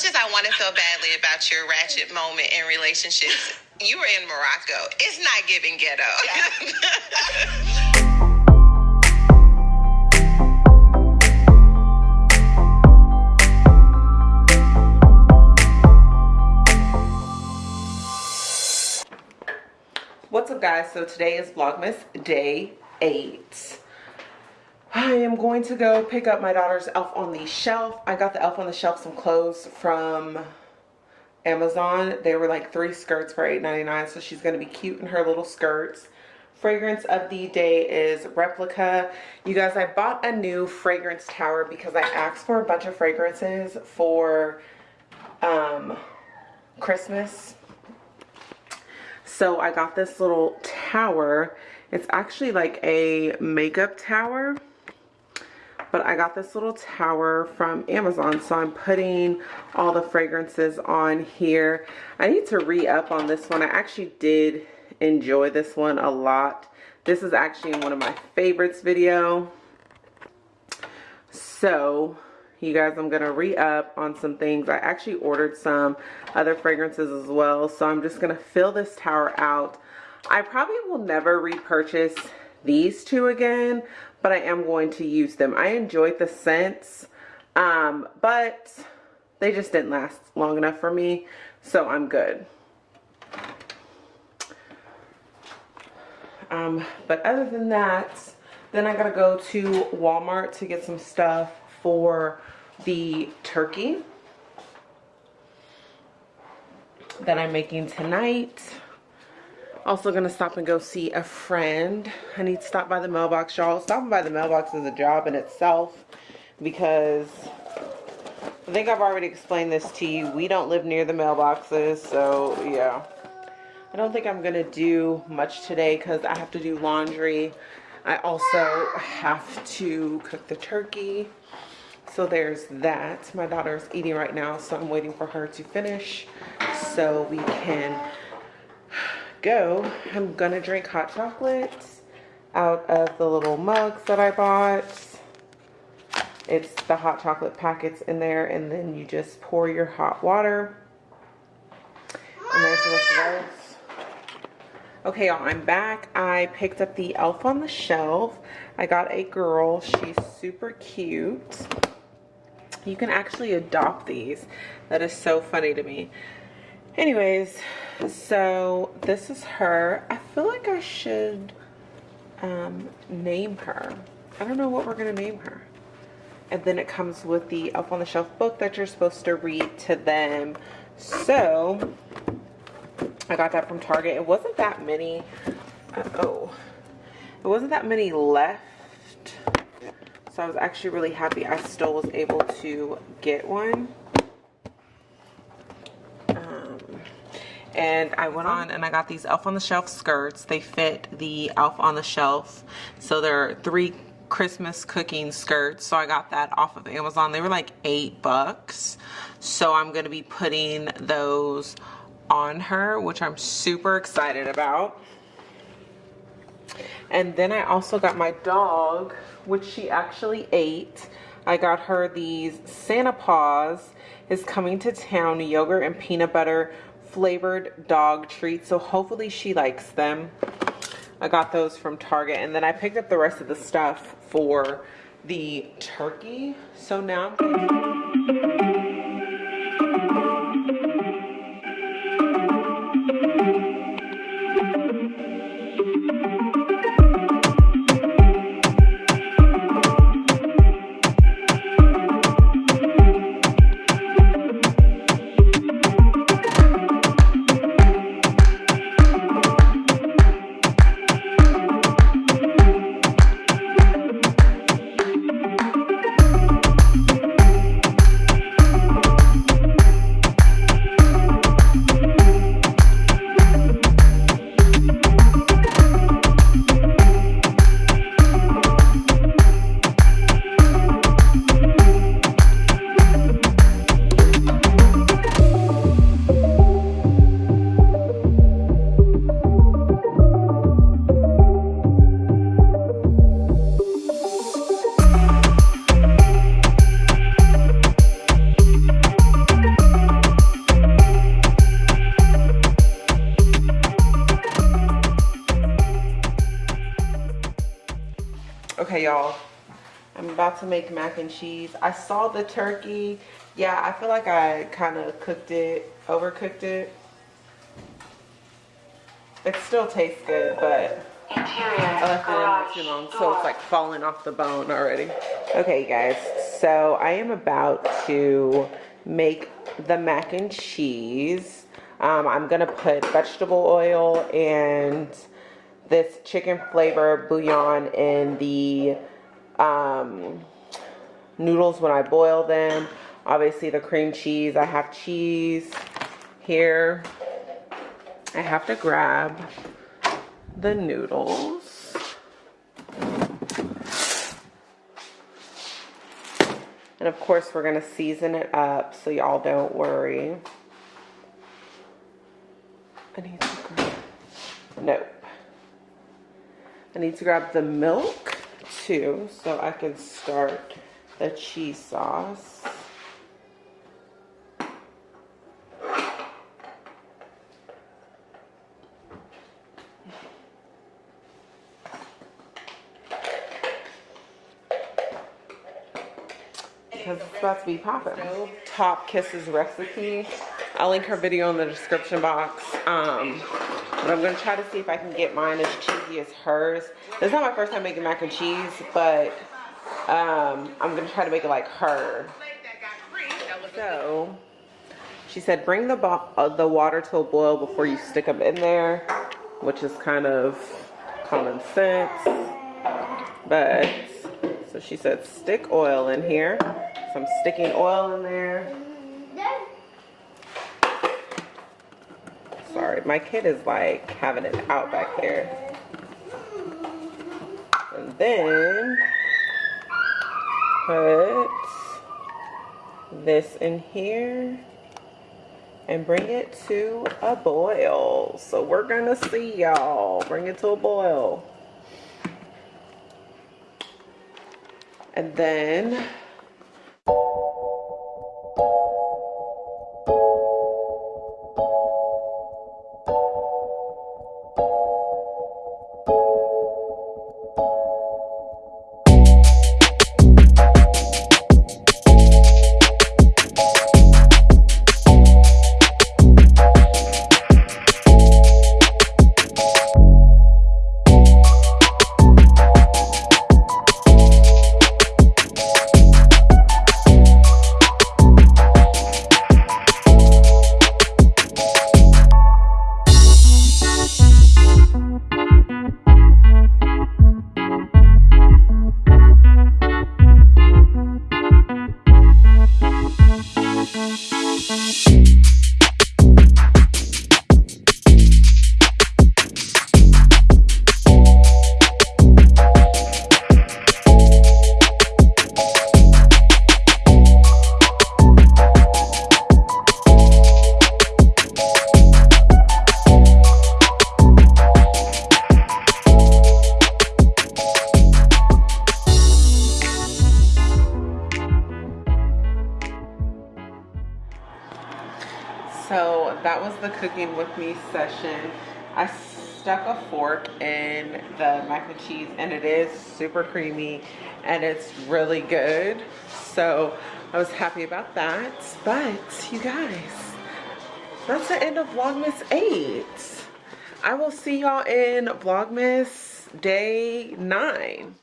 much as I want to feel badly about your ratchet moment in relationships, you were in Morocco. It's not giving ghetto. What's up guys? So today is Vlogmas day 8. I am going to go pick up my daughter's Elf on the Shelf. I got the Elf on the Shelf some clothes from Amazon. They were like three skirts for $8.99, so she's going to be cute in her little skirts. Fragrance of the day is Replica. You guys, I bought a new fragrance tower because I asked for a bunch of fragrances for um, Christmas. So I got this little tower. It's actually like a makeup tower but I got this little tower from Amazon so I'm putting all the fragrances on here. I need to re-up on this one. I actually did enjoy this one a lot. This is actually one of my favorites video. So you guys I'm gonna re-up on some things. I actually ordered some other fragrances as well so I'm just gonna fill this tower out. I probably will never repurchase these two again but I am going to use them. I enjoyed the scents, um, but they just didn't last long enough for me, so I'm good. Um, but other than that, then I gotta go to Walmart to get some stuff for the turkey that I'm making tonight. Also gonna stop and go see a friend. I need to stop by the mailbox, y'all. Stopping by the mailbox is a job in itself because I think I've already explained this to you. We don't live near the mailboxes, so yeah. I don't think I'm gonna do much today because I have to do laundry. I also have to cook the turkey. So there's that. My daughter's eating right now, so I'm waiting for her to finish so we can go, I'm gonna drink hot chocolate out of the little mugs that I bought. It's the hot chocolate packets in there and then you just pour your hot water. And there's. Okay, y'all, I'm back. I picked up the Elf on the Shelf. I got a girl. She's super cute. You can actually adopt these. That is so funny to me. Anyways, so this is her. I feel like I should um, name her. I don't know what we're to name her. And then it comes with the Up on the Shelf book that you're supposed to read to them. So, I got that from Target. It wasn't that many. Uh oh. It wasn't that many left. So I was actually really happy I still was able to get one. And I went on and I got these Elf on the Shelf skirts. They fit the Elf on the Shelf. So they're three Christmas cooking skirts. So I got that off of Amazon. They were like eight bucks. So I'm going to be putting those on her, which I'm super excited about. And then I also got my dog, which she actually ate. I got her these Santa Paws is coming to town yogurt and peanut butter flavored dog treats. So hopefully she likes them. I got those from Target. And then I picked up the rest of the stuff for the turkey. So now I'm Okay, y'all. I'm about to make mac and cheese. I saw the turkey. Yeah, I feel like I kind of cooked it, overcooked it. It still tastes good, but I left it in there too long, so it's like falling off the bone already. Okay, guys, so I am about to make the mac and cheese. Um, I'm gonna put vegetable oil and this chicken flavor bouillon in the um, noodles when I boil them. Obviously the cream cheese, I have cheese here. I have to grab the noodles. And of course we're gonna season it up so y'all don't worry. I need grab, nope. I need to grab the milk too so I can start the cheese sauce. because it's about to be popping. Top Kisses recipe. I'll link her video in the description box. Um, but I'm going to try to see if I can get mine as cheesy as hers. This is not my first time making mac and cheese, but um, I'm going to try to make it like her. So, she said bring the, uh, the water to a boil before you stick them in there, which is kind of common sense. But, so she said stick oil in here. So I'm sticking oil in there. My kid is like having it out back there. And then put this in here and bring it to a boil. So we're gonna see y'all. Bring it to a boil. And then So cooking with me session. I stuck a fork in the mac and cheese and it is super creamy and it's really good. So I was happy about that. But you guys, that's the end of Vlogmas 8. I will see y'all in Vlogmas day 9.